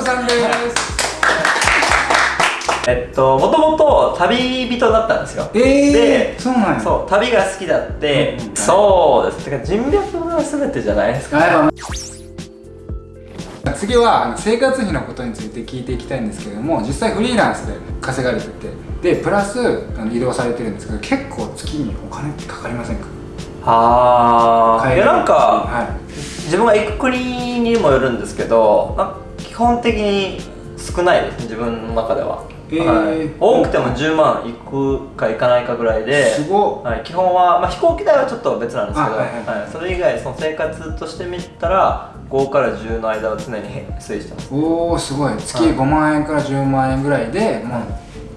子さんです。えっともともと旅人だったんですよ。えー、でそうなんや。そう旅が好きだって、うん。そうです。てか人脈が全てじゃないですか。次は生活費のことについて聞いていきたいんですけれども実際フリーランスで稼がれててでプラスあの移動されてるんですけど結構月にお金ってかかりませんか？あ。あいやなんかは自分が行く国にもよるんですけど本的に少ないです自分の中では、えーはい、多くても10万いくかいかないかぐらいいですごっ。はい、基本は、まあ、飛行機代はちょっと別なんですけど、あはいはい。はい。それ以外その生活として見たら5から10の間は常に推移してます。おおすごい。月はい。5万円から10万円ぐらいでもう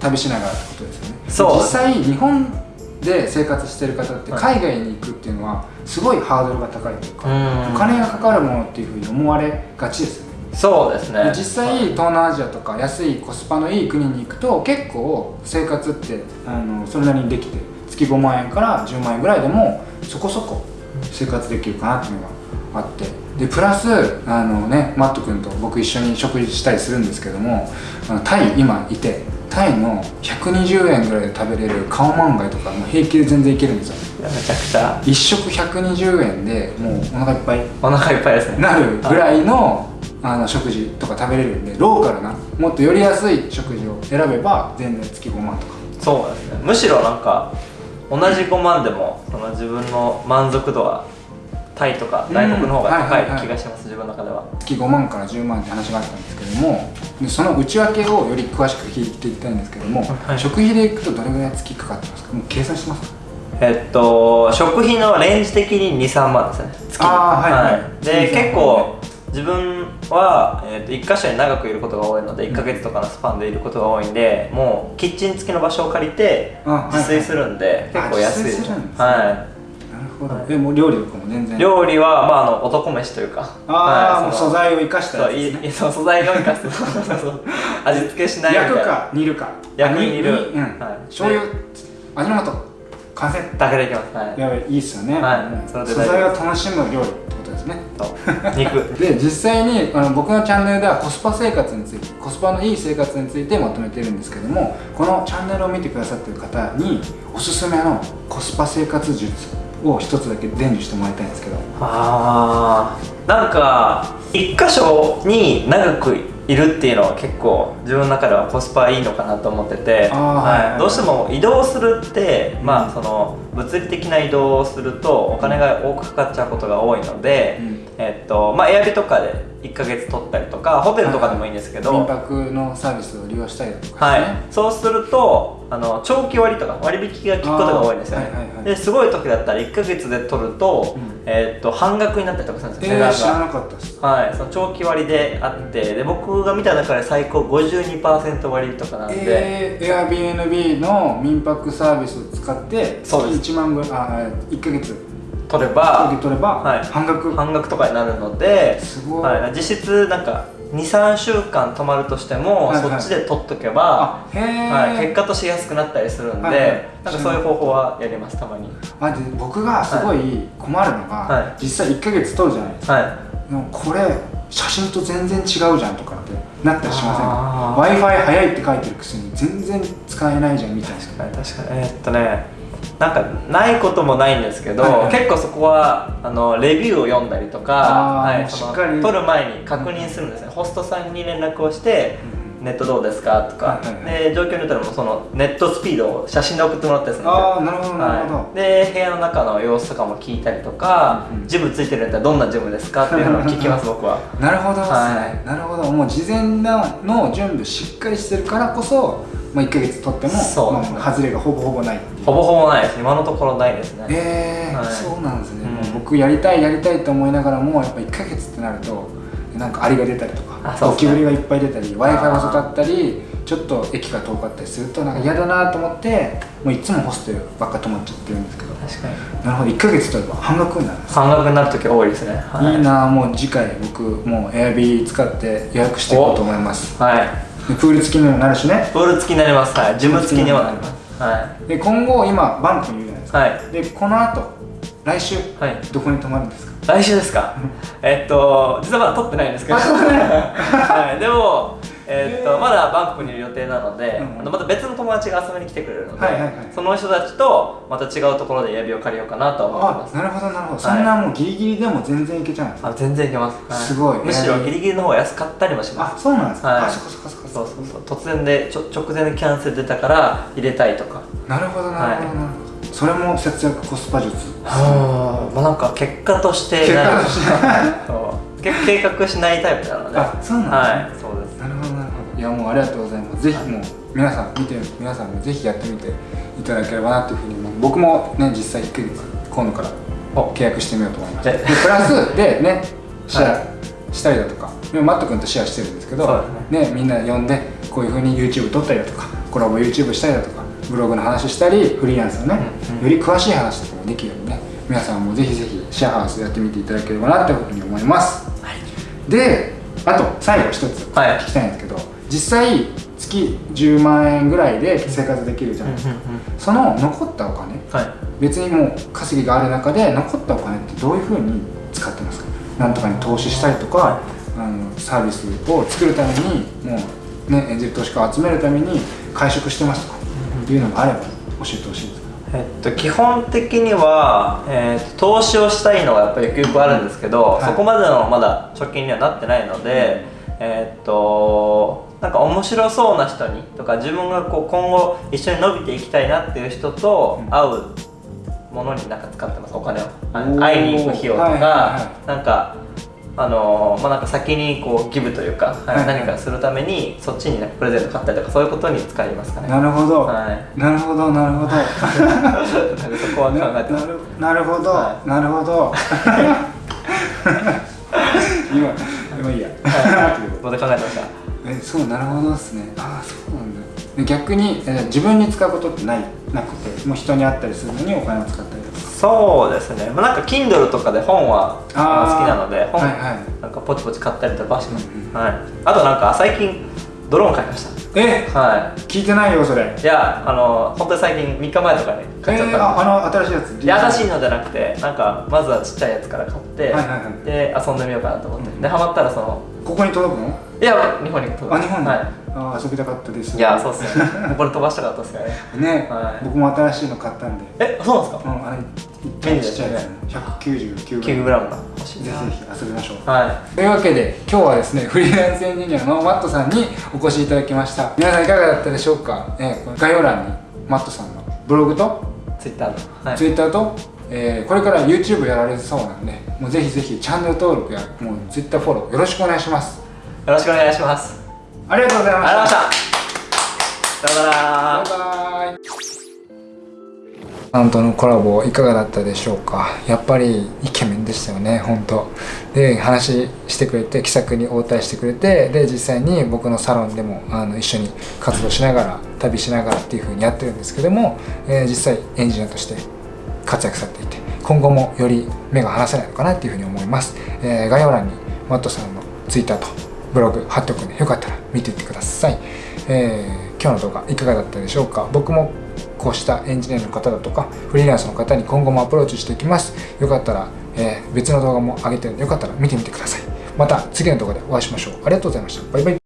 旅しながらってことですよね。そう。実際日本で生活してる方ってはい。海外に行くっていうのはすごいハードルが高いというか、うん。お金がかかるものっていうふうに思われがちですそうですね。で実際東南アジアとか安いコスパのいい国に行くと結構生活ってあのそれなりにできて月5万円から10万円ぐらいでもそこそこ生活できるかなっていうのがあって。でプラスあのねマット君と僕一緒に食事したりするんですけどもあのタイ今いてタイの120円ぐらいで食べれるカオマンガイとかもう平気で全然いけるんですよ。めちゃくちゃ。一食120円でもうお腹いっぱい。お腹いっぱいですね。なるぐらいのあの食事とか食べれるんでローカルなもっとより安い食事を選べば全然月5万とか。そうですね。むしろなんか同じ5万でもその自分の満足度はタイとか外国の方が高い気がします、自分の中では。月5万から10万って話があったんですけどもでその内訳をより詳しく聞いていきたいんですけども、はい。食費でいくとどれぐらい月かかってますか？もう計算してますか？えっと食費のレンジ的に23万ですね。月に。あーはいはい。で結構自分は、えっと1箇所に長くいることが多いので1ヶ月とかのスパンでいることが多いんでもうキッチン付きの場所を借りて自炊するんで、あ結構安い。自炊するんですね。はなるほど、でも料理とかも全い、然。料理は、まあ、あの男飯というか。ああ、もうはいその素材を生かしたそうやつですね。いいそう 素材を生かす。そうそうそう。味付けしない焼くか煮るか。焼く煮る。にうん、はい。醤油味の素完成。だけでいきます。はい。やばいいいっすよね、はい。うん素材を楽しむ料理ってことですね。と肉。で実際にあの僕のチャンネルではコスパ生活についてコスパのいい生活についてまとめてるんですけどもこのチャンネルを見てくださってる方におすすめのコスパ生活術を一つだけ伝授してもらいたいんですけど。あー。なんか一箇所に長くいるっていうのは結構自分の中ではコスパいいのかなと思ってて、はいどうしても移動するって、まあその物理的な移動をするとお金が多くかかっちゃうことが多いので、うん。えっとまあエアビとかで1ヶ月取ったりとかホテルとかでもいいんですけど、民泊のサービスを利用したりとかはい。そうするとあの長期割とか割引が効くことが多いんですよね、はいはいはいですごい時だったら1ヶ月で取ると,、うん。えーっと半額になったりとかするんですよ、えー、知らなかったです。はい、その長期割であってで僕が見た中で最高52%割とかなんで、えー、Airbnb の民泊サービスを使ってそうです。月1万ぐらいあ1ヶ月取れば受け取ればはい。半額、半額とかになるのですごい、はい、実質なんか23週間泊まるとしても、はいはい。そっちで取っとけば、はい、結果として安くなったりするんで、はいはい。なんかそういう方法はやりますたまに。あで僕がすごい困るのが、はい。実際1ヶ月取るじゃない。ですかはいこれ写真と全然違うじゃんとかってなったりしませんあか？w i f i 早いって書いてるくせに全然使えないじゃんみたいな確かに確かに。えーっとねなんかないこともないんですけど、はい。はい結構そこはあのレビューを読んだりとか、はい、そのしっかり。撮る前に確認するんですね、ホストさんに連絡をして、ネットどうですか？とか、で状況によったらもうそのネットスピードを写真で送ってもらったりするんですよああなるほどなるほど、はい、で部屋の中の様子とかも聞いたりとか、うんうん。ジムついてるんだったらどんなジムですか？っていうのを聞きます僕は。なるほどはい。なるほど。もう事前の準備しっかりしてるからこそ、まあ、1ヶ月取ってもそうですねまあ、外れがほぼほぼないほぼほぼないです。今のところないですね。えーはい。そうなんですね、うん。僕やりたいやりたいと思いながらもやっぱ1ヶ月ってなるとなんかアリが出たりとかあそうですね。ゴキブリがいっぱい出たり w i f i 遅かったりちょっと駅が遠かったりするとなんか嫌だなと思ってもういつもホステルばっか泊まっちゃってるんですけど。確かに。なるほど。1ヶ月取れば半額になるんです半額になる時多いですね、はい。いなもう次回僕もう Airb 使って予約していこうと思います。はい。でプール付きにもなるしね。プール付きになります。はい。ジム付きにもなります。はで今後今バンプにいるじゃないですか、いはい。でこの後来週はい。どこに泊まるんですか？来週ですか？えっと実はまだ撮ってないんですけど。はい、でもえっとまだバンコクにいる予定なので、うんあのまた別の友達が遊びに来てくれるので、その人たちとまた違うところで指を借りようかなと思ってます。あなるほどなるほど、そんなもうギリギリでも全然いけちゃうんですかあ全然いけます、はい。すごい。むしろギリギリの方が安かったりもします。あそうなんですか、はい。あそこそこそこそうそうそう。突然でちょ直前でキャンセル出たから入れたいとか。なるほどなるほどなるほど、それも節約コスパ術。はあまあなんか結果として結果として。そう。結計画しないタイプなので。あそうなんですね。はいやもうありがとうございます。ぜひもう皆さん見てる皆さんもぜひやってみていただければなというふうに思う。僕もね実際1ヶ月今度から契約してみようと思います。えでプラス でねシェはアしたりだとか今マット君とシェアしてるんですけどね。みんな呼んでこういうふうに YouTube 撮ったりだとかコラボ YouTube したりだとかブログの話したりフリーランスのね、より詳しい話とかもできるようにね皆さんもぜひぜひシェアハウスやってみていただければなというふうに思います。であと最後一つはい。聞きたいんですけど、実際月10万円ぐらいで生活できるじゃないですか、その残ったお金はい。別にもう稼ぎがある中で残ったお金ってどういうふうに使ってますか？なんとかに投資したりとか、あのサービスを作るためにもうねエンジェル投資家を集めるために会食してますとかいうのがあれば教えてほしいんですえっと、基本的には、えーと投資をしたいのがやっぱりゆくゆくあるんですけど、はい。そこまでのまだ貯金にはなってないので、えっとなんか面白そうな人にとか自分がこう今後一緒に伸びていきたいなっていう人とうん。会うものになんか使ってます。お金を。会いに行く費用とか、はいはいはなんかあのーまあなんか先にこうギブというか、はい何かするためにそっちになんかプレゼント買ったりとかそういうことに使いますかね。なるほど、はい。なるほどなるほど。そこは考えてます。なるなるほど、はなるほど。今今いいや。また考えてました。えそうなるほどですね。ああそうなんだ。で逆にえ自分に使うことってないなくてもう人に会ったりするのにお金を使ったりとか。そうですね、まあ、なんか Kindle とかで本は好きなので本、はいはい。なんかポチポチ買ったりとかします、うん。はい、あとなんか最近ドローン買いましえ？たは聞いてないよそれ。いいやあの本当に最近3日前とかに買っちゃったああの新しいやつ？いや新しいのじゃなくてなんかまずはちっちゃいやつから買って、はいはいはい。で遊んでみようかなと思って、うん。でハマったらそのここに届くの？いや日本に届く。あ日本に、はい。あ遊びたかったです。いやそうっすね。ここで飛ばしたかったっすからね。ね、はい。僕も新しいの買ったんで。えそうなんですか？うんあれちっちゃいやつね。199 9グラム。が欲しいなぜひぜひ遊びましょう。はというわけで今日はですねフリーランスエンジニアのマットさんにお越しいただきました。皆さんいかがだったでしょうか、え概要欄にマットさんのブログとい Twitter のはい。Twitter と、えーこれから YouTube やられそうなんでもうぜひぜひチャンネル登録やもう Twitter フォローよろしくお願いします。よろしくお願いします。ありがとうございました。ありがとうございました。さよなら。バイバイ。さんとのコラボいかがだったでしょうか。やっぱりイケメンでしたよね本当。で話してくれて気さくに応対してくれてで実際に僕のサロンでもあの一緒に活動しながら旅しながらっていう風にやってるんですけども、えー実際エンジニアとして活躍されていて今後もより目が離せないのかなっていうふうに思います、えー概要欄にマットさんの Twitter とブログ貼っておくのでよかったら見ていってください、えー今日の動画いかがだったでしょうか。僕もこうしたエンジニアの方だとかフリーランスの方に今後もアプローチしていきます。よかったら、えー別の動画も上げてるのでよかったら見てみてください。また次の動画でお会いしましょう。ありがとうございました。バイバイ。